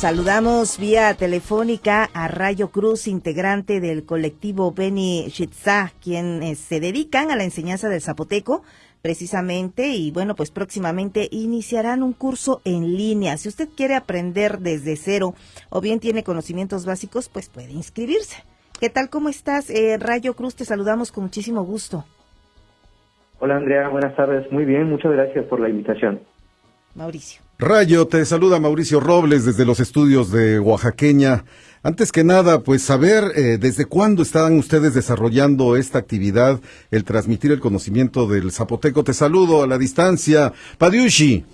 Saludamos vía telefónica a Rayo Cruz, integrante del colectivo Beni Shitzá, quienes se dedican a la enseñanza del zapoteco precisamente y bueno, pues próximamente iniciarán un curso en línea. Si usted quiere aprender desde cero o bien tiene conocimientos básicos, pues puede inscribirse. ¿Qué tal? ¿Cómo estás? Eh, Rayo Cruz, te saludamos con muchísimo gusto. Hola Andrea, buenas tardes. Muy bien, muchas gracias por la invitación. Mauricio. Rayo, te saluda Mauricio Robles desde los estudios de Oaxaqueña. Antes que nada, pues saber eh, desde cuándo están ustedes desarrollando esta actividad, el transmitir el conocimiento del zapoteco. Te saludo a la distancia. Padiushi.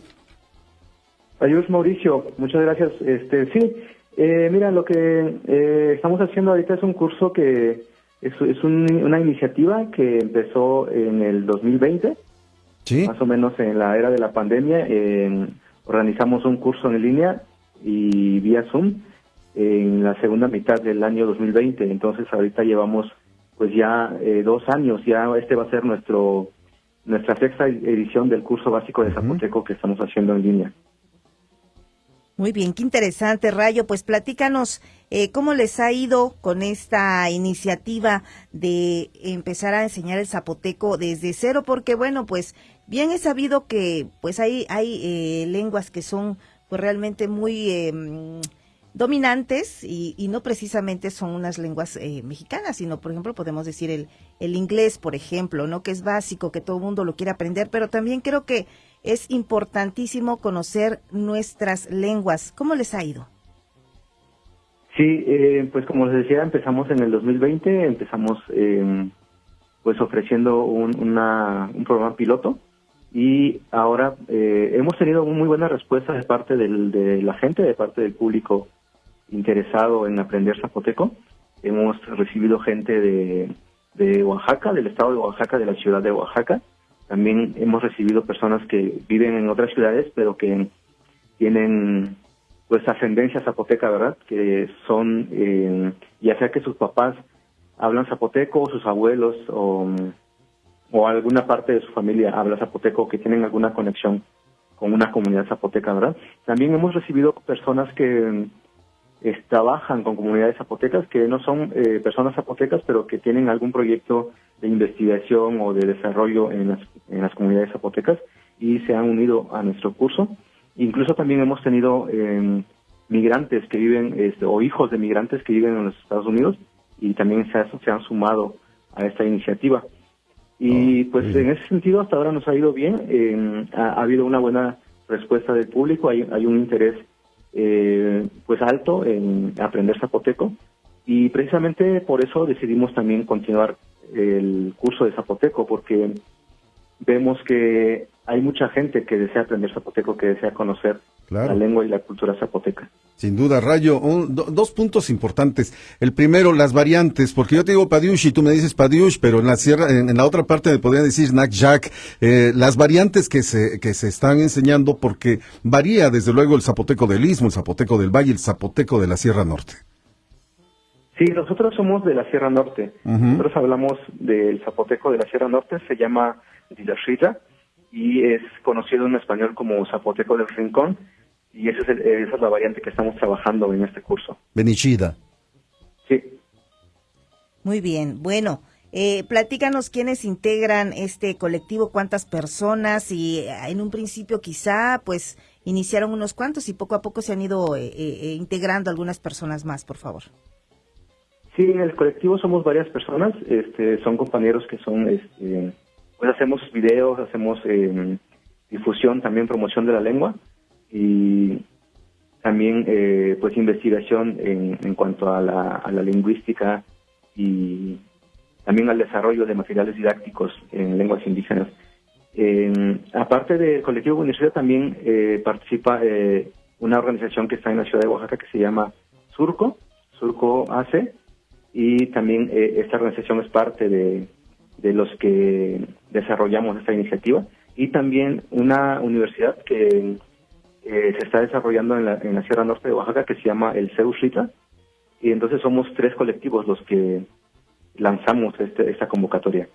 Adiós Mauricio, muchas gracias. Este, sí, eh, mira, lo que eh, estamos haciendo ahorita es un curso que es, es una iniciativa que empezó en el 2020, ¿Sí? más o menos en la era de la pandemia. En, organizamos un curso en línea y vía Zoom en la segunda mitad del año 2020. Entonces ahorita llevamos pues ya eh, dos años, ya este va a ser nuestro nuestra sexta edición del curso básico de Zapoteco que estamos haciendo en línea. Muy bien, qué interesante, Rayo. Pues platícanos eh, cómo les ha ido con esta iniciativa de empezar a enseñar el zapoteco desde cero, porque bueno, pues bien he sabido que pues hay, hay eh, lenguas que son pues realmente muy em, dominantes y, y, no precisamente son unas lenguas eh, mexicanas, sino por ejemplo podemos decir el, el inglés, por ejemplo, ¿no? Que es básico, que todo el mundo lo quiere aprender, pero también creo que es importantísimo conocer nuestras lenguas. ¿Cómo les ha ido? Sí, eh, pues como les decía, empezamos en el 2020, empezamos eh, pues ofreciendo un, una, un programa piloto y ahora eh, hemos tenido muy buena respuesta de parte de la gente, de parte del público interesado en aprender zapoteco. Hemos recibido gente de, de Oaxaca, del estado de Oaxaca, de la ciudad de Oaxaca, también hemos recibido personas que viven en otras ciudades, pero que tienen pues ascendencia zapoteca, ¿verdad? Que son, eh, ya sea que sus papás hablan zapoteco, o sus abuelos, o, o alguna parte de su familia habla zapoteco, que tienen alguna conexión con una comunidad zapoteca, ¿verdad? También hemos recibido personas que trabajan con comunidades zapotecas que no son eh, personas zapotecas, pero que tienen algún proyecto de investigación o de desarrollo en las, en las comunidades zapotecas y se han unido a nuestro curso. Incluso también hemos tenido eh, migrantes que viven, este, o hijos de migrantes que viven en los Estados Unidos y también se, se han sumado a esta iniciativa. Y oh, pues en ese sentido hasta ahora nos ha ido bien, eh, ha, ha, habido una buena respuesta del público, hay, hay un interés eh, pues alto en aprender zapoteco. Y precisamente por eso decidimos también continuar el curso de zapoteco porque vemos que hay mucha gente que desea aprender zapoteco, que desea conocer la lengua y la cultura zapoteca. Sin duda, Rayo, dos puntos importantes. El primero, las variantes, porque yo te digo Padiush y tú me dices Padiush, pero en la sierra, en, la otra parte me podrían decir Jack. Eh, las variantes que se, que se están enseñando, porque varía desde luego el zapoteco del Istmo, el zapoteco del Valle, el zapoteco de la Sierra Norte. Sí, nosotros somos de la Sierra Norte. Nosotros hablamos del zapoteco de la Sierra Norte, se llama Dilashita y es conocido en español como zapoteco del Rincón y esa es, esa es la variante que estamos trabajando en este curso. Benichida. Sí. Muy bien, bueno, eh, platícanos quiénes integran este colectivo, cuántas personas y eh, en un principio quizá pues iniciaron unos cuantos y poco a poco se han ido eh, eh, integrando algunas personas más, por favor. Sí, en el colectivo somos varias personas, este, son compañeros que son, este, pues hacemos videos, hacemos eh, difusión, también promoción de la lengua y también eh, pues investigación en, en cuanto a la, a la, lingüística y también al desarrollo de materiales didácticos en lenguas indígenas. Aparte del colectivo universitario también eh, participa eh, una organización que está en la ciudad de Oaxaca que se llama Surco, Surco AC, y también eh, esta organización es parte de, de los que desarrollamos esta iniciativa y también una universidad que eh, se está desarrollando en la, en la Sierra Norte de Oaxaca que se llama el CEUSRITA y entonces somos tres colectivos los que lanzamos este, esta convocatoria.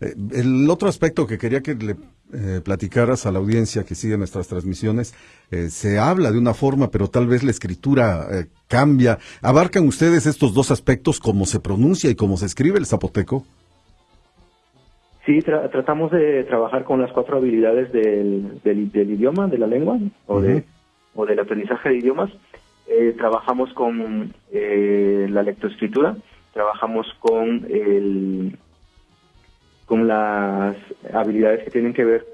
Eh, el otro aspecto que quería que le eh, platicaras a la audiencia que sigue nuestras transmisiones, eh, se habla de una forma, pero tal vez la escritura cambia. ¿Abarcan ustedes estos dos aspectos, cómo se pronuncia y cómo se escribe el zapoteco? Sí, tratamos de trabajar con las cuatro habilidades del, del, idioma, de la lengua o, de, o del aprendizaje de idiomas. trabajamos con la lectoescritura, trabajamos con el con las habilidades que tienen que ver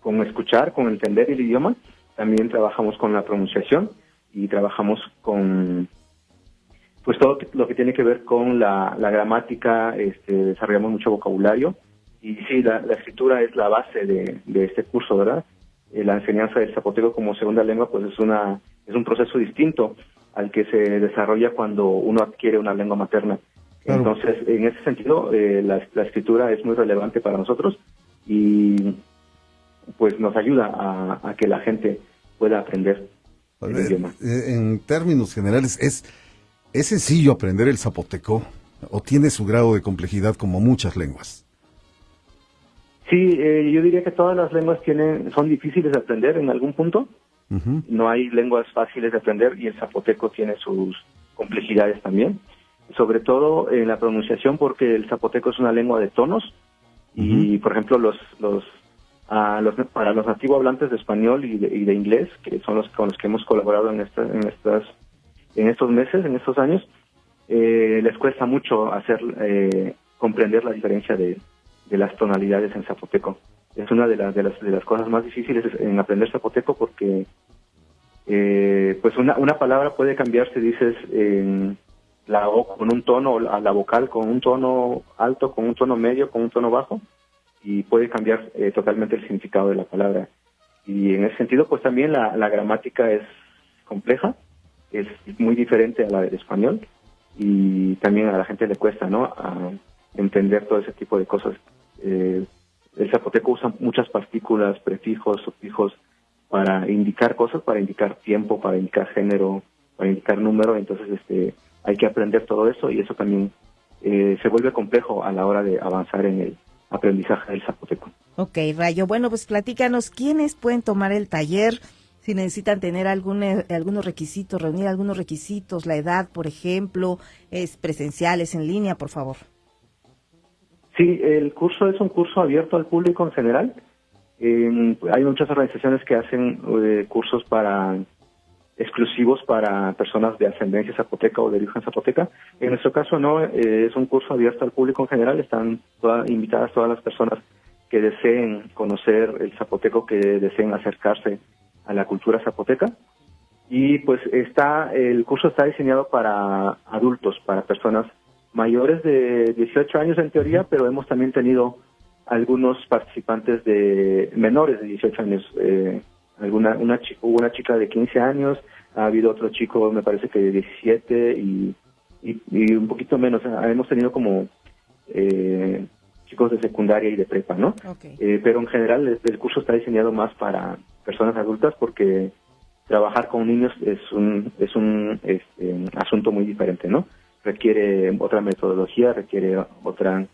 con escuchar, con entender el idioma. También trabajamos con la pronunciación y trabajamos con pues todo lo que tiene que ver con la, gramática, este, desarrollamos mucho vocabulario y sí, la, escritura es la base de, este curso, ¿verdad? Eh, la enseñanza del zapoteco como segunda lengua pues es una es un proceso distinto al que se desarrolla cuando uno adquiere una lengua materna. Entonces, en ese sentido, eh, la, escritura es muy relevante para nosotros y pues nos ayuda a, que la gente pueda aprender el idioma. Eh, en términos generales, ¿es, ¿es sencillo aprender el zapoteco o tiene su grado de complejidad como muchas lenguas? Sí, eh, yo diría que todas las lenguas tienen son difíciles de aprender en algún punto. No hay lenguas fáciles de aprender y el zapoteco tiene sus complejidades también. Sobre todo en la pronunciación porque el zapoteco es una lengua de tonos. Y por ejemplo los los, los para los nativos hablantes de español y de, inglés que son los con los que hemos colaborado en estas en estas en estos meses en estos años eh, les cuesta mucho hacer eh, comprender la diferencia de, de las tonalidades en zapoteco es una de las de las de las cosas más difíciles en aprender zapoteco porque eh, pues una, una palabra puede cambiarse dices en la O con un tono, a la vocal con un tono alto, con un tono medio, con un tono bajo, y puede cambiar eh, totalmente el significado de la palabra. Y en ese sentido, pues también la, gramática es compleja, es muy diferente a la del español, y también a la gente le cuesta, ¿no?, a entender todo ese tipo de cosas. Eh, el zapoteco usa muchas partículas, prefijos, sufijos, para indicar cosas, para indicar tiempo, para indicar género, para indicar número, entonces este hay que aprender todo eso y eso también eh, se vuelve complejo a la hora de avanzar en el aprendizaje del zapoteco. Ok, Rayo. Bueno, pues platícanos, ¿quiénes pueden tomar el taller? Si necesitan tener algún, eh, algunos requisitos, reunir algunos requisitos, la edad, por ejemplo, es presenciales, en línea, por favor. Sí, el curso es un curso abierto al público en general. hay muchas organizaciones que hacen eh, cursos para exclusivos para personas de ascendencia zapoteca o de origen zapoteca. En nuestro caso no, eh, es un curso abierto al público en general, están invitadas todas las personas que deseen conocer el zapoteco, que deseen acercarse a la cultura zapoteca. Y pues está, el curso está diseñado para adultos, para personas mayores de 18 años en teoría, pero hemos también tenido algunos participantes de menores de 18 años. Eh, alguna una hubo una chica de 15 años, ha habido otro chico, me parece que de 17 y, y, un poquito menos. hemos tenido como eh, chicos de secundaria y de prepa, ¿no? Eh, pero en general el, curso está diseñado más para personas adultas porque trabajar con niños es un es un este, asunto muy diferente, ¿no? Requiere otra metodología, requiere otra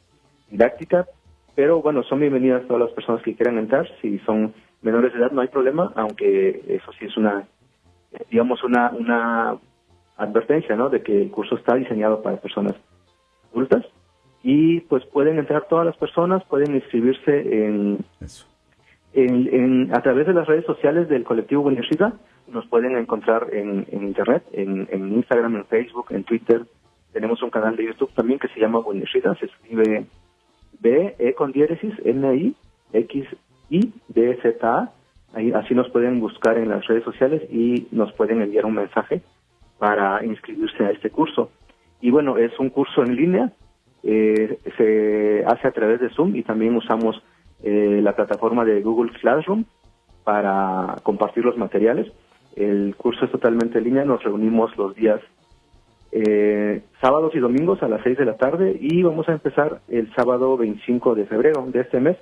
didáctica, pero bueno, son bienvenidas todas las personas que quieran entrar, si son menores de edad no hay problema, aunque eso sí es una, digamos, una, una advertencia, ¿no? De que el curso está diseñado para personas adultas y pues pueden entrar todas las personas, pueden inscribirse en, en, a través de las redes sociales del colectivo Buenishida, nos pueden encontrar en, internet, en, Instagram, en Facebook, en Twitter. Tenemos un canal de YouTube también que se llama Buenishida, se escribe B, E con diéresis, N, I, X, y DZA. Ahí, así nos pueden buscar en las redes sociales y nos pueden enviar un mensaje para inscribirse a este curso. Y bueno, es un curso en línea, eh, se hace a través de Zoom y también usamos eh, la plataforma de Google Classroom para compartir los materiales. El curso es totalmente en línea, nos reunimos los días eh, sábados y domingos a las 6 de la tarde y vamos a empezar el sábado 25 de febrero de este mes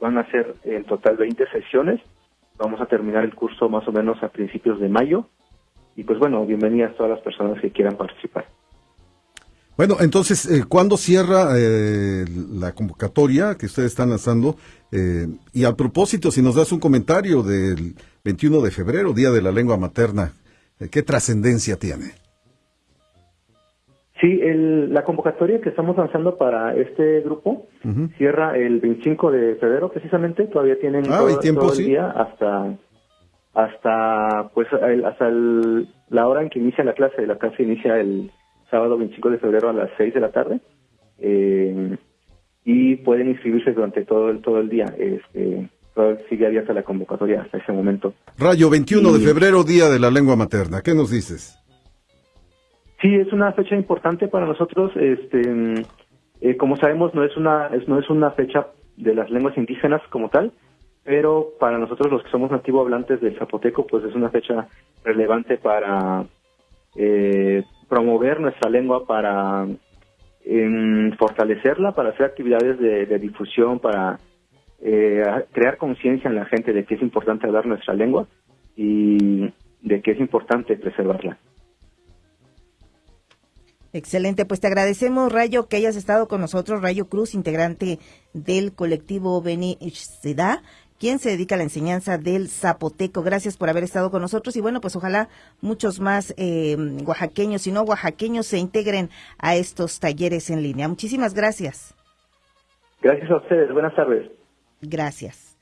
Van a ser en total 20 sesiones. Vamos a terminar el curso más o menos a principios de mayo. Y pues bueno, bienvenidas todas las personas que quieran participar. Bueno, entonces, eh, ¿cuándo cierra eh, la convocatoria que ustedes están lanzando? Eh, y a propósito, si nos das un comentario del 21 de febrero, Día de la Lengua Materna, eh, ¿qué trascendencia tiene? Sí, el, la convocatoria que estamos lanzando para este grupo cierra el 25 de febrero precisamente, todavía tienen Ah, todo, ¿hay tiempo, todo el sí? día hasta hasta pues el- hasta el- la hora en que inicia la clase, la clase inicia el sábado 25 de febrero a las 6 de la tarde. Eh, y pueden inscribirse durante todo el todo el día. Este, sigue abierta la convocatoria hasta ese momento. Rayo, 21 de febrero, Día de la Lengua Materna. ¿Qué nos dices? Sí, es una fecha importante para nosotros. Este, mm, eh, como sabemos, no es una es, no es una fecha de las lenguas indígenas como tal, pero para nosotros los que somos nativo hablantes del zapoteco, pues es una fecha relevante para eh, promover nuestra lengua, para fortalecerla, para hacer actividades de, de difusión, para eh, crear conciencia en la gente de que es importante hablar nuestra lengua y de que es importante preservarla. Excelente, pues te agradecemos, Rayo, que hayas estado con nosotros, Rayo Cruz, integrante del colectivo Beni Seda, quien se dedica a la enseñanza del zapoteco. Gracias por haber estado con nosotros y bueno, pues ojalá muchos más eh, oaxaqueños y no oaxaqueños se integren a estos talleres en línea. Muchísimas gracias. Gracias a ustedes. Buenas tardes. Gracias.